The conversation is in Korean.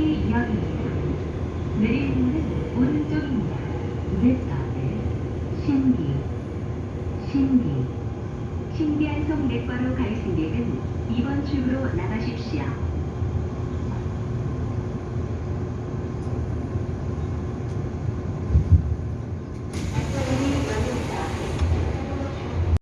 내일이요. 신기한 성 내과로 갈 승객은 2번 출구로 나가십시오.